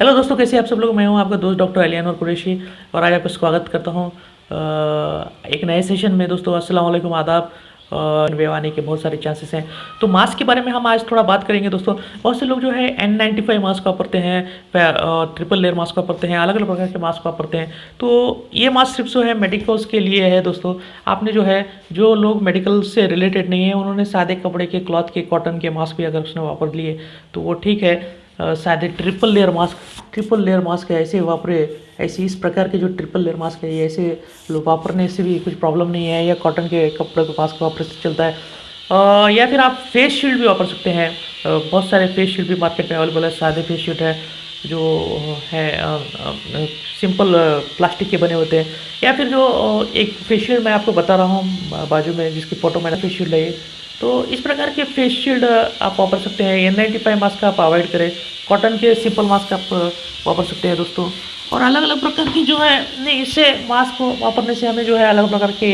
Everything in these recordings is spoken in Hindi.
हेलो दोस्तों, कैसे आप सब लोग? मैं हूँ आपका दोस्त डॉक्टर अलियान और कुरैशी और आज आपका स्वागत करता हूँ एक नए सेशन में। दोस्तों, अस्सलाम वालेकुम, आदाब आने के बहुत सारे चांसेस हैं। तो मास्क के बारे में हम आज थोड़ा बात करेंगे दोस्तों। बहुत से लोग जो है एन नाइन्टी फाइव मास्क वापरते हैं ट्रिपल लेयर मास्क वापरते हैं अलग अलग प्रकार के मास्क वापरते हैं। तो ये मास्क सिर्फ़ जो है मेडिकल्स के लिए है दोस्तों। आपने जो है, जो लोग मेडिकल से रिलेटेड नहीं है, उन्होंने सादे कपड़े के क्लॉथ के कॉटन के मास्क भी अगर उसने वापर लिए तो वो ठीक है। शायद triple layer mask triple layer mask है ऐसे वापरे ऐसे इस प्रकार के जो ट्रिपल लेयर मास्क है ऐसे वापरने से भी कुछ प्रॉब्लम नहीं है या कॉटन के कपड़े को मास्क वापरने से चलता है। आ, या फिर आप फेस शील्ड भी वापर सकते हैं। बहुत सारे फेस शील्ड भी मार्केट में अवेलेबल है सादे फेस शील्ड है जो है सिंपल प्लास्टिक के बने होते हैं। या फिर जो एक फेस शील्ड मैं आपको बता रहा हूँ बाजू में जिसकी फ़ोटो मैंने फेस शील्ड है तो इस प्रकार के फेस शील्ड आप वापर सकते हैं। एन नाइन्टी फाइव मास्क आप अवॉइड करें। कॉटन के सिंपल मास्क आप वापर सकते हैं दोस्तों। और अलग अलग प्रकार की जो है, नहीं, इससे मास्क वापरने से हमें जो है अलग प्रकार के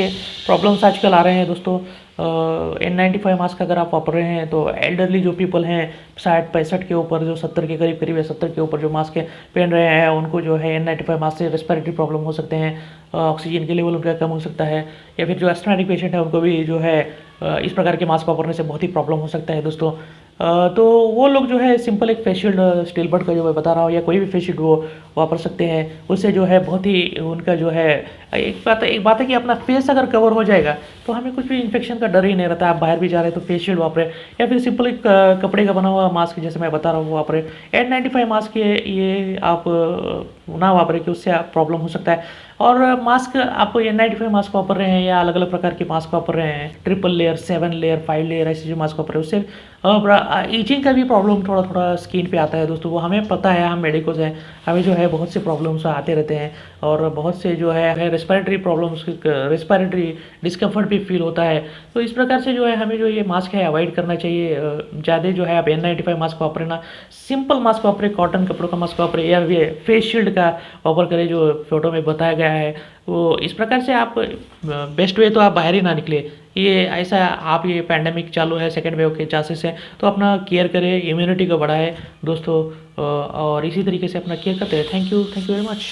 प्रॉब्लम्स आजकल आ रहे हैं दोस्तों। एन नाइन्टी फाइव मास्क अगर आप वापर रहे हैं तो एल्डरली जो पीपल हैं, साठ, पैंसठ के ऊपर, जो सत्तर के करीब करीब है सत्तर के ऊपर जो मास्क पहन रहे हैं, उनको जो है एन नाइन्टी फाइव मास्क से रेस्पिरेटरी प्रॉब्लम हो सकते हैं। ऑक्सीजन के लेवल उनका कम हो सकता है, या फिर जो एस्ट्रोमेटिक पेशेंट है, उनको भी जो है इस प्रकार के मास्क वापरने से बहुत ही प्रॉब्लम हो सकता है दोस्तों। तो वो लोग जो है सिंपल एक फेशियल स्टील बर्ड का जो मैं बता रहा हूँ, या कोई भी फेशियल वो वापर सकते हैं, उससे जो है बहुत ही उनका जो है, एक बात एक बात है कि अपना फेस अगर कवर हो जाएगा। तो हमें कुछ भी इन्फेक्शन का डर ही नहीं रहता। आप बाहर भी जा रहे हैं तो फेशियल वापरें, या फिर सिंपल एक कपड़े का बना हुआ मास्क जैसे मैं बता रहा हूँ वापरे। एन नाइन्टी मास्क ये आप ना वापरें कि उससे प्रॉब्लम हो सकता है। और मास्क आप एन नाइन्टी फाइव मास्क वापर रहे हैं या अलग अलग प्रकार के मास्क वापर रहे हैं? Triple layer seven layer five layer ऐसे जो मास्क वापर रहे हैं, उससे ईचिंग का भी प्रॉब्लम थोड़ा थोड़ा स्किन पे आता है दोस्तों। वो हमें पता है, हम मेडिकल्स हैं, हमें जो है बहुत से प्रॉब्लम्स आते रहते हैं और बहुत से जो है रेस्पायरेटरी प्रॉब्लम्स रेस्पायरेटरी डिस्कम्फर्ट भी फील होता है। तो इस प्रकार से जो है, हमें जो ये मास्क है अवॉइड करना चाहिए। ज़्यादा जो है, आप एन नाइन्टी फाइव मास्क वापरे ना सिंपल मास्क वापरे कॉटन कपड़ों का मास्क वापरे या फेस शील्ड का वापर करें, जो फ़ोटो में बताया गया है। वो इस प्रकार से आप बेस्ट वे तो आप बाहर ही ना निकले। ये ऐसा आप ये पैंडमिक चालू है सेकेंड वेव के चांसेस हैं तो अपना केयर करें इम्यूनिटी को बढ़ाए, दोस्तों और इसी तरीके से अपना केयर करते हैं thank you thank you very much